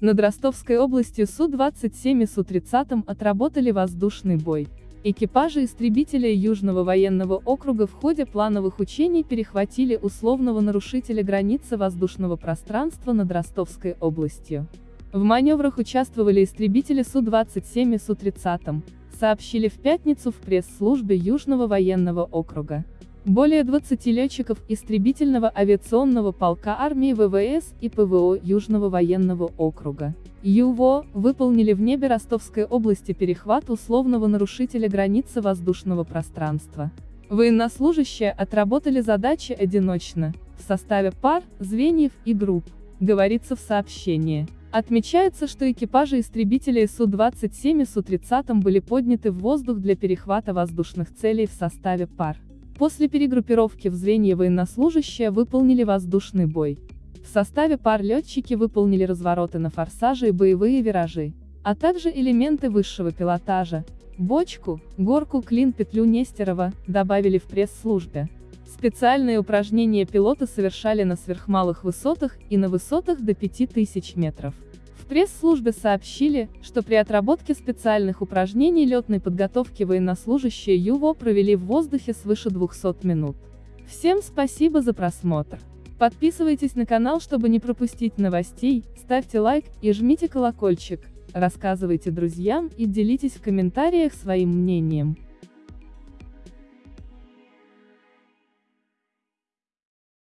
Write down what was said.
Над Ростовской областью Су-27 и Су-30 отработали воздушный бой. Экипажи истребителя Южного военного округа в ходе плановых учений перехватили условного нарушителя границы воздушного пространства над Ростовской областью. В маневрах участвовали истребители Су-27 и Су-30, сообщили в пятницу в пресс-службе Южного военного округа. Более 20 летчиков истребительного авиационного полка армии ВВС и ПВО Южного военного округа ЮВО выполнили в небе Ростовской области перехват условного нарушителя границы воздушного пространства. Военнослужащие отработали задачи одиночно, в составе пар, звеньев и групп, говорится в сообщении. Отмечается, что экипажи истребителей Су-27 и Су-30 были подняты в воздух для перехвата воздушных целей в составе пар. После перегруппировки в звенья военнослужащие выполнили воздушный бой. В составе пар летчики выполнили развороты на форсаже и боевые виражи, а также элементы высшего пилотажа, бочку, горку клин-петлю Нестерова, добавили в пресс-службе. Специальные упражнения пилоты совершали на сверхмалых высотах и на высотах до 5000 метров. Пресс-службе сообщили, что при отработке специальных упражнений летной подготовки военнослужащие ЮВО провели в воздухе свыше 200 минут. Всем спасибо за просмотр. Подписывайтесь на канал, чтобы не пропустить новостей, ставьте лайк и жмите колокольчик, рассказывайте друзьям и делитесь в комментариях своим мнением.